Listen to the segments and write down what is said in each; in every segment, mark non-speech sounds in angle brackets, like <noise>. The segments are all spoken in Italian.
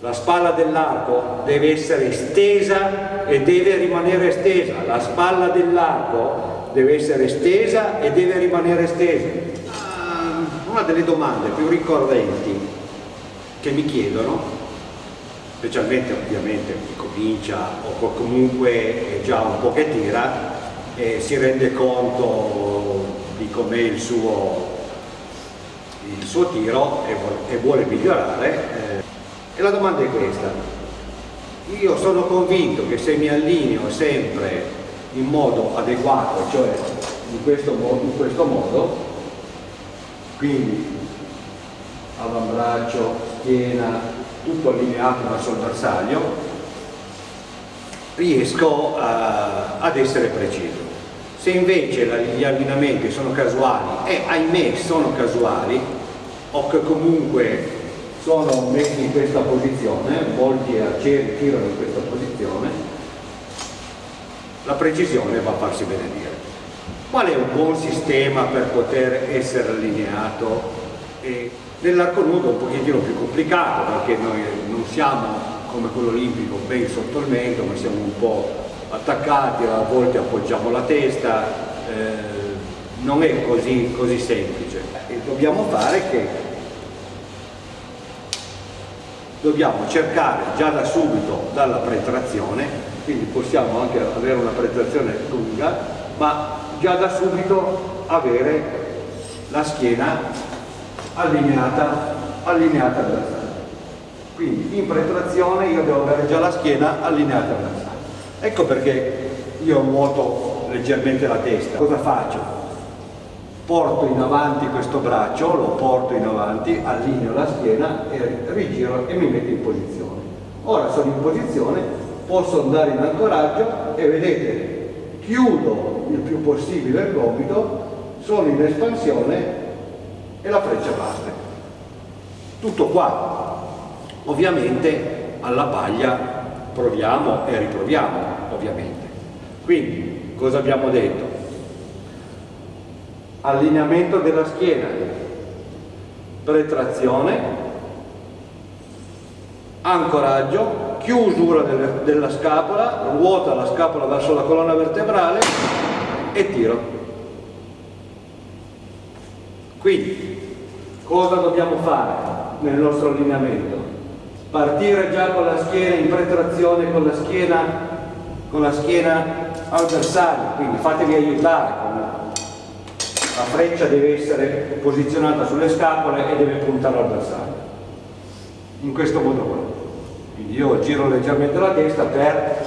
La spalla dell'arco deve essere estesa e deve rimanere estesa. La spalla dell'arco deve essere estesa e deve rimanere estesa. Ah, una delle domande più ricorrenti che mi chiedono, specialmente ovviamente chi comincia o comunque già un po' che tira, e si rende conto di com'è il suo, il suo tiro e vuole migliorare, eh, e la domanda è questa. Io sono convinto che se mi allineo sempre in modo adeguato, cioè in questo, in questo modo, quindi avambraccio, schiena, tutto allineato verso il bersaglio, riesco a, ad essere preciso. Se invece gli allineamenti sono casuali, e ahimè sono casuali, o che comunque sono messi in questa posizione, molti arcieri tirano in questa posizione, la precisione va a farsi benedire. Qual è un buon sistema per poter essere allineato? Nell'arco nudo è un pochettino più complicato perché noi non siamo come quello olimpico ben sotto il mento, ma siamo un po' attaccati, a volte appoggiamo la testa, eh, non è così, così semplice. E dobbiamo fare che dobbiamo cercare già da subito dalla pretrazione, quindi possiamo anche avere una pretrazione lunga, ma già da subito avere la schiena allineata, allineata verso quindi in pretrazione io devo avere già la schiena allineata verso ecco perché io nuoto leggermente la testa. Cosa faccio? Porto in avanti questo braccio, lo porto in avanti, allineo la schiena e rigiro e mi metto in posizione. Ora sono in posizione, posso andare in ancoraggio e vedete, chiudo il più possibile il gomito, sono in espansione e la freccia parte. Tutto qua. Ovviamente alla paglia proviamo e riproviamo, ovviamente. Quindi, cosa abbiamo detto? Allineamento della schiena, pretrazione, ancoraggio, chiusura delle, della scapola, ruota la scapola verso la colonna vertebrale. E tiro. Quindi, cosa dobbiamo fare nel nostro allineamento? Partire già con la schiena in pretrazione, con la schiena, con la schiena al bersaglio, quindi fatevi aiutare la freccia deve essere posizionata sulle scapole e deve puntare al bersaglio in questo modo qua quindi io giro leggermente la testa per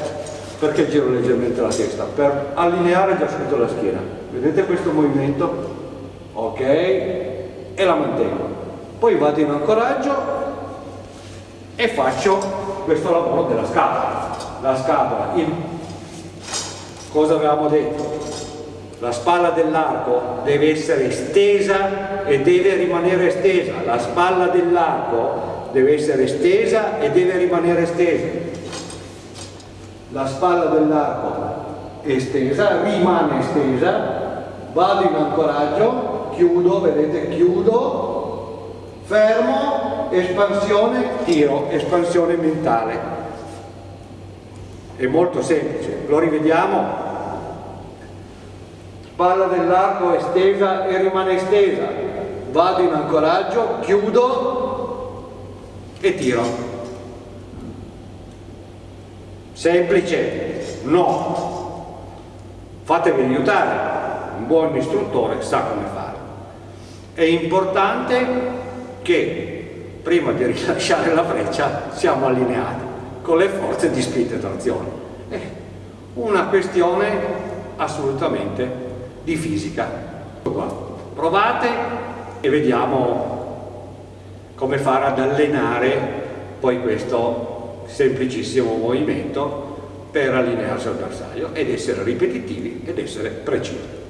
perché giro leggermente la testa? per allineare già subito la schiena vedete questo movimento? ok e la mantengo poi vado in ancoraggio e faccio questo lavoro della scapola la scapola in cosa avevamo detto? La spalla dell'arco deve essere estesa e deve rimanere estesa, la spalla dell'arco deve essere estesa e deve rimanere estesa. La spalla dell'arco è estesa, rimane estesa, vado in ancoraggio, chiudo, vedete, chiudo, fermo, espansione, tiro, espansione mentale. È molto semplice, lo rivediamo? Palla dell'arco estesa e rimane estesa, vado in ancoraggio, chiudo e tiro. Semplice? No. Fatevi aiutare, un buon istruttore sa come fare. È importante che prima di <laughs> rilasciare la freccia siamo allineati con le forze di spinta e trazione. È una questione assolutamente di fisica. Provate e vediamo come fare ad allenare poi questo semplicissimo movimento per allinearsi al bersaglio ed essere ripetitivi ed essere precisi.